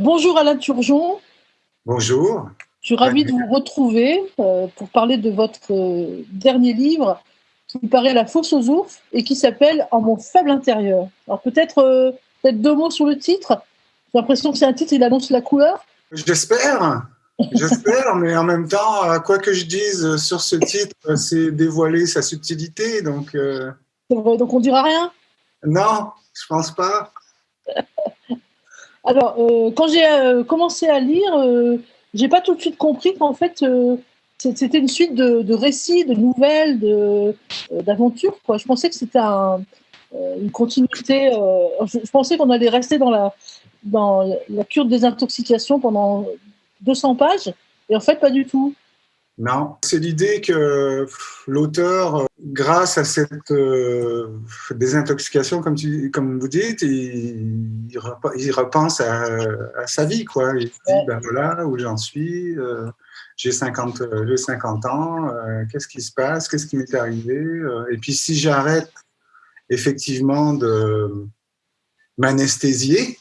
Bonjour Alain Turgeon. Bonjour. Je suis ravie de vous retrouver euh, pour parler de votre euh, dernier livre qui paraît La fosse aux ours et qui s'appelle En mon faible intérieur. Alors peut-être euh, peut deux mots sur le titre. J'ai l'impression que c'est un titre, il annonce la couleur. J'espère. J'espère, mais en même temps, quoi que je dise sur ce titre, c'est dévoiler sa subtilité. Donc, donc on dira rien? Non, je pense pas. Alors, euh, quand j'ai euh, commencé à lire, euh, j'ai pas tout de suite compris qu'en fait, c'était une suite de, récits, de nouvelles, d'aventures. je pensais que c'était une continuité. Je, je, pensais qu'on allait rester dans la, dans la cure de désintoxication pendant 200 pages, et en fait, pas du tout. Non, c'est l'idée que l'auteur, grâce à cette euh, désintoxication, comme, tu, comme vous dites, il, il repense à, sa vie. Quoi. Il se dit, ben voilà où j'en suis, euh, j'ai 50, 50 ans, euh, qu'est-ce qui se passe, qu'est-ce qui m'est arrivé. et puis si j'arrête effectivement de m'anesthésier,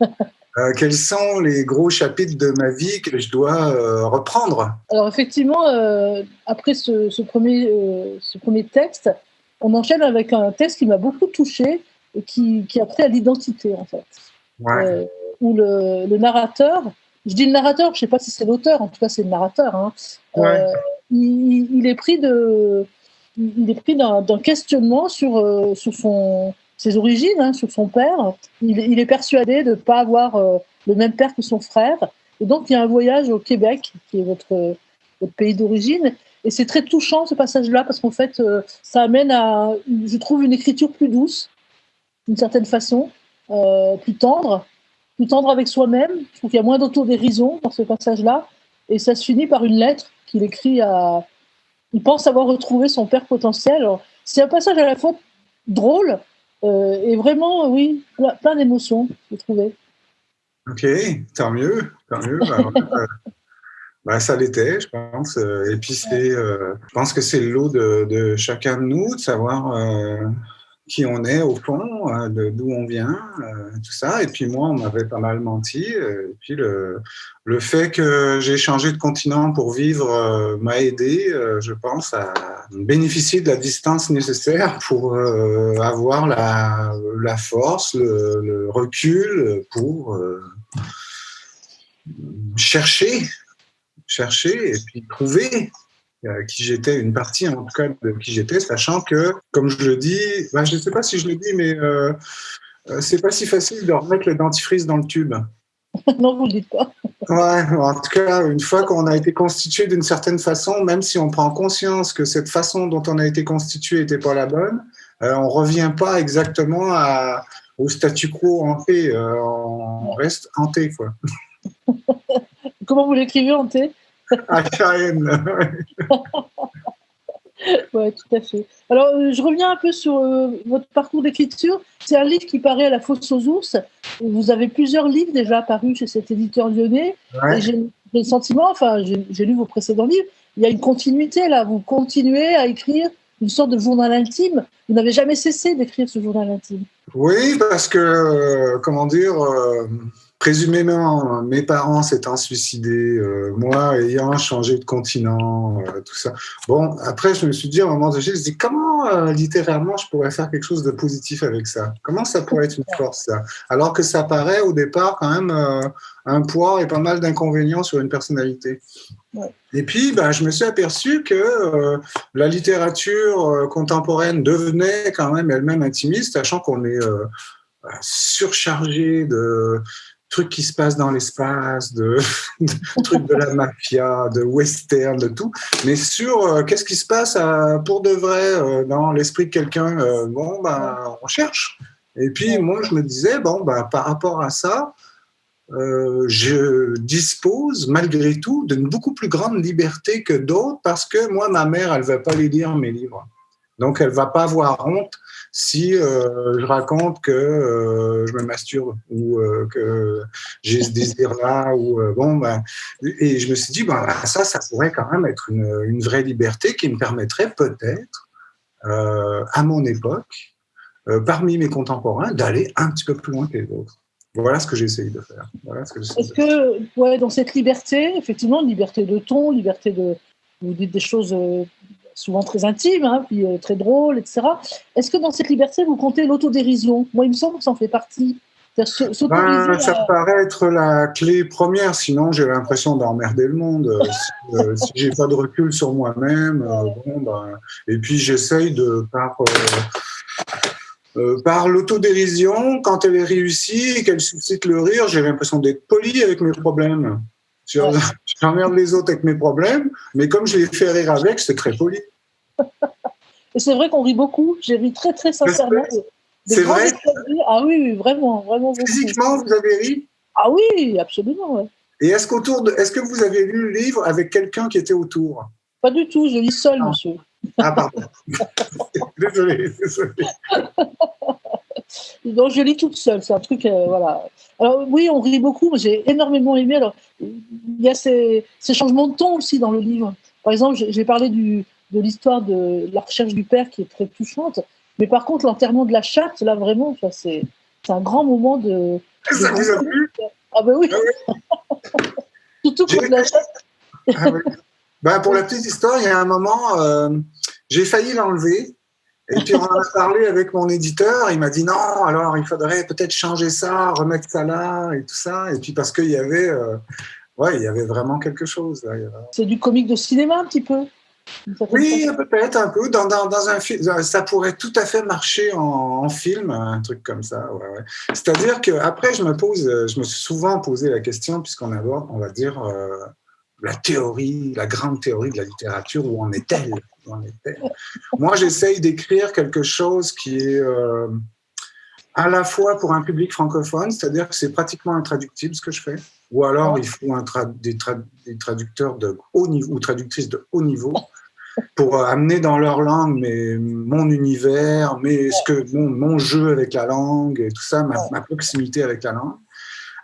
Euh, quels sont les gros chapitres de ma vie que je dois euh, reprendre? Alors effectivement, euh, après ce, premier, ce premier texte, on enchaîne avec un texte qui m'a beaucoup touché et qui, qui a trait à l'identité en fait. où le, narrateur, je dis le narrateur, je ne sais pas si c'est l'auteur, en tout cas c'est le narrateur, hein, il, est pris de, il est pris d'un questionnement sur, sur son ses origines, hein, sur son père. Il, est persuadé de ne pas avoir euh, le même père que son frère. Et donc, il y a un voyage au Québec, qui est votre, pays d'origine. Et c'est très touchant ce passage-là, parce qu'en fait, euh, ça amène à, je trouve, une écriture plus douce, d'une certaine façon, euh, plus tendre, plus tendre avec soi-même. Je trouve qu'il y a moins d'autodérision dans ce passage-là. Et ça se finit par une lettre qu'il écrit à. Il pense avoir retrouvé son père potentiel. C'est un passage à la fois drôle, euh, et vraiment, oui, plein, d'émotions, j'ai trouvé. Ok, tant mieux, tant mieux. Bah, euh, bah, ça l'était, je pense. Euh, et puis, c'est, je pense que c'est le lot de, de, chacun de nous, de savoir qui on est au fond, euh, d'où on vient, euh, tout ça. Et puis moi, on m'avait pas mal menti. Euh, et puis le, le fait que j'ai changé de continent pour vivre m'a aidé, je pense, à bénéficier de la distance nécessaire pour avoir la, la force, le, le, recul pour chercher, chercher et puis trouver euh, qui j'étais, une partie en tout cas de qui j'étais, sachant que, comme je le dis, ben, je ne sais pas si je le dis, mais euh, euh, c'est pas si facile de remettre le dentifrice dans le tube. non, vous ne le dites pas. Ouais, en tout cas, une fois qu'on a été constitué d'une certaine façon, même si on prend conscience que cette façon dont on a été constitué n'était pas la bonne, on ne revient pas exactement à, au statu quo hanté. on reste hanté, quoi. Comment vous l'écrivez, hanté? oui, tout à fait. Alors, euh, je reviens un peu sur euh, votre parcours d'écriture. C'est un livre qui paraît à la Fosse aux ours. Vous avez plusieurs livres déjà apparus chez cet éditeur lyonnais. J'ai le sentiment, enfin, j'ai lu vos précédents livres, il y a une continuité là. Vous continuez à écrire une sorte de journal intime. Vous n'avez jamais cessé d'écrire ce journal intime. Oui, parce que, euh, comment dire, présumément, mes parents s'étant suicidés, euh, moi ayant changé de continent, euh, tout ça. Bon, après, je me suis dit, à un moment donné, je me suis dit, comment euh, littéralement je pourrais faire quelque chose de positif avec ça? Comment ça pourrait être une force, ça? Alors que ça paraît au départ quand même un poids et pas mal d'inconvénients sur une personnalité. Et puis, ben, je me suis aperçu que la littérature contemporaine devenait quand même elle-même intimiste, sachant qu'on est surchargé de trucs qui se passent dans l'espace, de, trucs de la mafia, de western, de tout, mais sur euh, qu'est-ce qui se passe euh, pour de vrai euh, dans l'esprit de quelqu'un. bon, ben, on cherche. Et puis moi, je me disais, bon, ben, par rapport à ça, je dispose malgré tout d'une beaucoup plus grande liberté que d'autres parce que moi, ma mère, elle ne va pas les lire mes livres. Donc, elle ne va pas avoir honte si euh, je raconte que euh, je me masturbe ou euh, que j'ai ce désir-là. ou bon, ben, et je me suis dit, ben, ça, ça pourrait quand même être une, une vraie liberté qui me permettrait peut-être, à mon époque, parmi mes contemporains, d'aller un petit peu plus loin que les autres. Voilà ce que j'essaye de faire. Est-ce que, ouais, dans cette liberté, effectivement, liberté de ton, liberté de. Vous dites des choses souvent très intimes, hein, puis euh, très drôles, etc. Est-ce que dans cette liberté, vous comptez l'autodérision? Moi, il me semble que ça en fait partie. Ben, ça paraît être la clé première, sinon j'ai l'impression d'emmerder le monde. si, euh, si j'ai pas de recul sur moi-même, bon, ben, et puis j'essaye de par euh, par l'autodérision, quand elle est réussie et qu'elle suscite le rire, j'ai l'impression d'être poli avec mes problèmes. J'emmerde les autres avec mes problèmes, mais comme je les fais rire avec, c'est très poli. et c'est vrai qu'on rit beaucoup. J'ai ri très, très sincèrement. C'est vrai Ah oui, vraiment, vraiment. Physiquement, vous avez ri? Ah oui, absolument. Et est-ce qu'autour de, est-ce que vous avez lu le livre avec quelqu'un qui était autour? Pas du tout, je lis seul, monsieur. Ah, pardon. désolé, désolé. Donc, je lis toute seule, c'est un truc, euh, voilà. Alors, oui, on rit beaucoup, j'ai énormément aimé. Alors, y a ces, ces, changements de ton aussi dans le livre. Par exemple, j'ai parlé du, de l'histoire de la recherche du père qui est très touchante, mais par contre, l'enterrement de la chatte, là, vraiment, c'est un grand moment de. Ça vous a plu? Ah, ben oui, ah Surtout pour la chatte. Ah, oui. ben, pour la petite histoire, il y a un moment, euh, j'ai failli l'enlever. Et puis on en a parlé avec mon éditeur, il m'a dit non, alors il faudrait peut-être changer ça, remettre ça là et tout ça. Et puis parce qu'il y avait, euh, ouais, il y avait vraiment quelque chose. C'est du comique de cinéma un petit peu. Oui, peut-être un peu. Dans, dans, un film, ça pourrait tout à fait marcher en, film, un truc comme ça. Ouais, ouais. C'est-à-dire que après, je me pose, je me suis souvent posé la question puisqu'on aborde, on va dire. Euh, la théorie, la grande théorie de la littérature, où en est-elle? Moi, j'essaye d'écrire quelque chose qui est euh, à la fois pour un public francophone, c'est-à-dire que c'est pratiquement intraductible ce que je fais, ou alors il faut un des, traducteurs de haut niveau ou traductrices de haut niveau pour euh, amener dans leur langue mais, mon univers, mais ce que, mon, mon jeu avec la langue et tout ça, ma proximité avec la langue.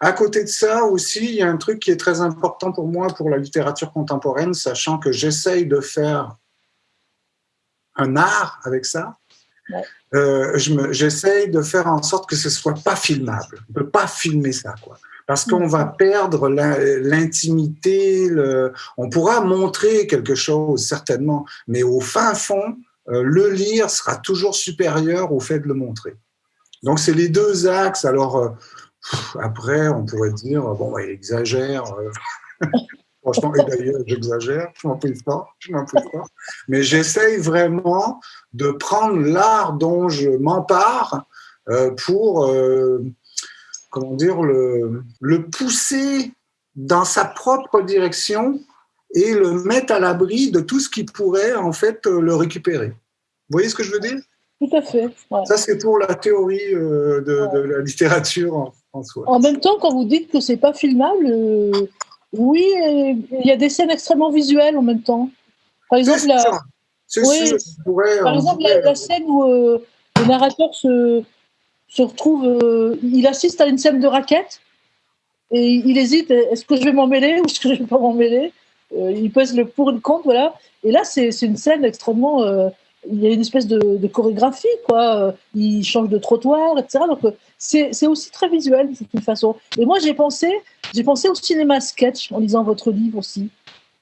À côté de ça aussi, il y a un truc qui est très important pour moi pour la littérature contemporaine, sachant que j'essaye de faire un art avec ça. Euh, j'essaye de faire en sorte que ce soit pas filmable. On peut pas filmer ça, quoi. Parce qu'on va perdre l'intimité. On pourra montrer quelque chose, certainement, mais au fin fond, euh, le lire sera toujours supérieur au fait de le montrer. Donc, c'est les deux axes. Alors, euh, après, on pourrait dire, bon, il exagère. Euh. Franchement, et d'ailleurs, j'exagère, je m'en prie pas, je m'en prie pas. Mais j'essaye vraiment de prendre l'art dont je m'empare euh, pour, euh, comment dire, le, le pousser dans sa propre direction et le mettre à l'abri de tout ce qui pourrait, en fait, le récupérer. Vous voyez ce que je veux dire? Tout à fait. Ça, c'est pour la théorie de, de, la littérature en même temps, quand vous dites que c'est pas filmable, euh, oui, il y a des scènes extrêmement visuelles en même temps. Par exemple, la, par exemple la, scène où euh, le narrateur se, se retrouve, euh, il assiste à une scène de raquette et il hésite est-ce que je vais m'en mêler ou est-ce que je vais pas m'en mêler? Il pèse le pour et le contre, voilà. Et là, c'est une scène extrêmement il y a une espèce de, chorégraphie, quoi. Il change de trottoir, etc. Donc, c'est aussi très visuel, de toute façon. Et moi, j'ai pensé, j'ai pensé au cinéma sketch en lisant votre livre aussi.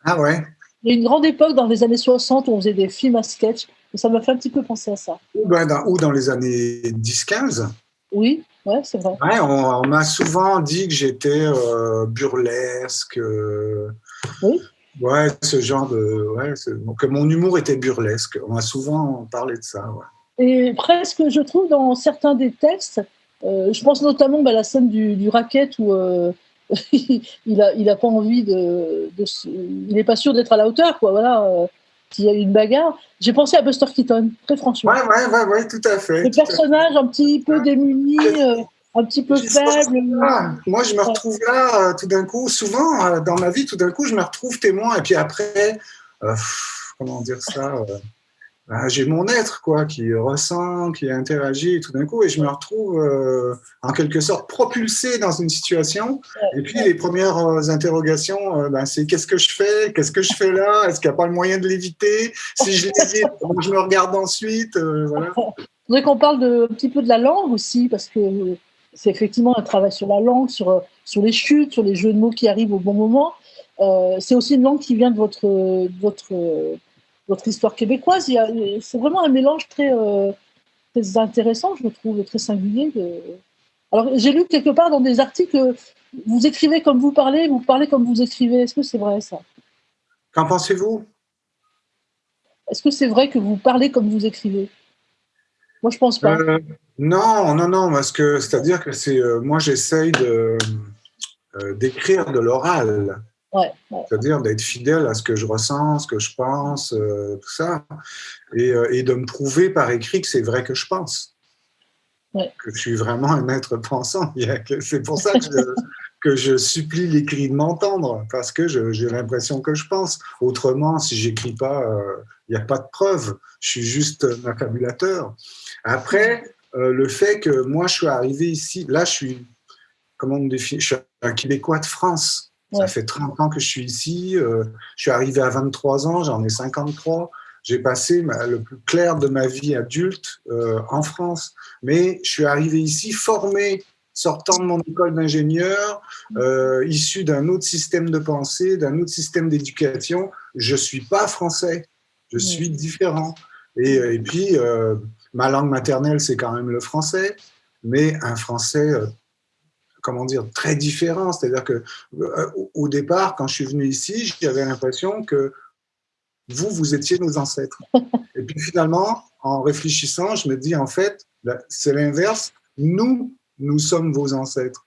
Ah ouais Il y a une grande époque dans les années 60 où on faisait des films à sketch. Et ça m'a fait un petit peu penser à ça. Ou, ben, dans, ou dans les années 10-15 Oui, ouais, c'est vrai. Ouais, on, m'a souvent dit que j'étais euh, burlesque. Euh, oui. Ouais, ce genre de. Ouais, que mon humour était burlesque. On m'a souvent parlé de ça. Et presque, je trouve, dans certains des textes, euh, je pense notamment bah, à la scène du, du racket où euh, il n'a il a pas envie de, de, Il n'est pas sûr d'être à la hauteur, quoi. Voilà. Euh, s'il y a eu une bagarre. J'ai pensé à Buster Keaton, très franchement. Ouais, ouais, ouais, ouais tout à fait. Le personnage un petit peu démuni un petit peu faible. Moi, je me retrouve là, euh, tout d'un coup, souvent euh, dans ma vie, tout d'un coup, je me retrouve témoin. Et puis après, euh, comment dire ça bah, J'ai mon être, quoi, qui ressent, qui interagit, tout d'un coup, et je me retrouve en quelque sorte propulsé dans une situation. et puis, les premières interrogations, ben, c'est qu'est-ce que je fais? Qu'est-ce que je fais là? Est-ce qu'il n'y a pas le moyen de l'éviter? Si je l'évite, je me regarde ensuite? voilà. Je voudrais qu'on parle de, un petit peu de la langue aussi, parce que c'est effectivement un travail sur la langue, sur, sur les chutes, sur les jeux de mots qui arrivent au bon moment. c'est aussi une langue qui vient de votre, votre, votre histoire québécoise. C'est vraiment un mélange très, très intéressant, je trouve, très singulier. Alors, j'ai lu quelque part dans des articles, vous écrivez comme vous parlez, vous parlez comme vous écrivez. Est-ce que c'est vrai ça? Qu'en pensez-vous? Est-ce que c'est vrai que vous parlez comme vous écrivez? Moi, je pense pas. Euh, non, non, non, parce que c'est-à-dire que c'est euh, moi, j'essaye de euh, d'écrire de l'oral. C'est-à-dire d'être fidèle à ce que je ressens, ce que je pense, tout ça, et, et, de me prouver par écrit que c'est vrai que je pense. Que je suis vraiment un être pensant. C'est pour ça que je, que je supplie l'écrit de m'entendre, parce que j'ai l'impression que je pense. Autrement, si j'écris pas, il euh, n'y a pas de preuve. Je suis juste un fabulateur. Après, euh, le fait que moi, je suis arrivé ici, là, je suis, comment on définit Je suis un Québécois de France. Ça fait 30 ans que je suis ici. Euh, je suis arrivé à 23 ans, j'en ai 53. J'ai passé le plus clair de ma vie adulte en France. Mais je suis arrivé ici formé sortant de mon école d'ingénieur, euh, issu d'un autre système de pensée, d'un autre système d'éducation, je ne suis pas français, je suis différent. Et, euh, puis, euh, ma langue maternelle, c'est quand même le français, mais un français, comment dire, très différent. C'est-à-dire que au départ, quand je suis venu ici, j'avais l'impression que vous, vous étiez nos ancêtres. Et puis finalement, en réfléchissant, je me dis, en fait, c'est l'inverse. Nous, nous sommes vos ancêtres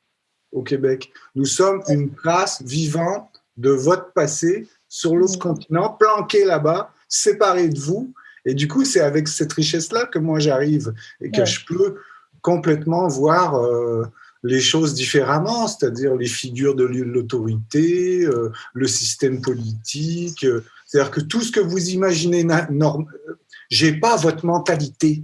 au Québec. Nous sommes une trace vivante de votre passé sur l'autre continent, planqué là-bas, séparé de vous. Et du coup, c'est avec cette richesse-là que moi j'arrive et que je peux complètement voir euh, les choses différemment, c'est-à-dire les figures de l'autorité, euh, le système politique. Euh, c'est-à-dire que tout ce que vous imaginez, j'ai pas votre mentalité.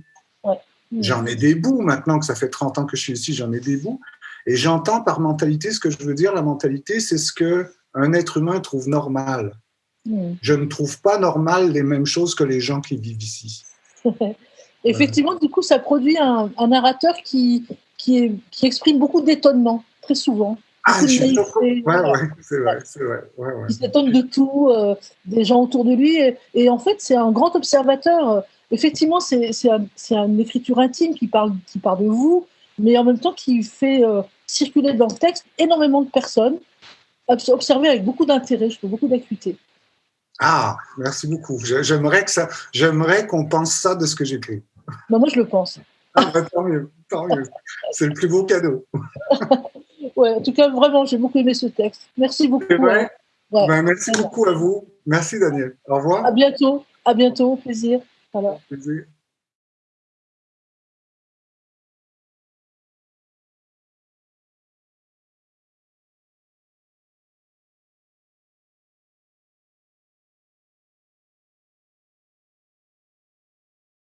J'en ai des bouts maintenant que ça fait 30 ans que je suis ici, j'en ai des bouts. Et j'entends par mentalité, ce que je veux dire, la mentalité, c'est ce que un être humain trouve normal. Hmm. Je ne trouve pas normal les mêmes choses que les gens qui vivent ici. Effectivement, du coup, ça produit un, narrateur qui, qui, est, qui, exprime beaucoup d'étonnement, très souvent. Ah, je suis ouais, ouais, c'est vrai, c'est vrai. Il s'étonne de tout, euh, des gens autour de lui. Et, et en fait, c'est un grand observateur effectivement, c'est une écriture intime qui parle, qui parle de vous, mais en même temps qui fait euh, circuler dans le texte énormément de personnes, observé avec beaucoup d'intérêt, je trouve, beaucoup d'acuité. Ah, merci beaucoup. J'aimerais que ça, j'aimerais qu'on pense ça de ce que j'écris. Ben moi, je le pense. Ah, bah, tant mieux, tant mieux. C'est le plus beau cadeau. ouais, en tout cas, vraiment, j'ai beaucoup aimé ce texte. Merci beaucoup. Hein. Ben, merci beaucoup à vous. Merci, Daniel. Au revoir. À bientôt. À bientôt. Au plaisir. Alors.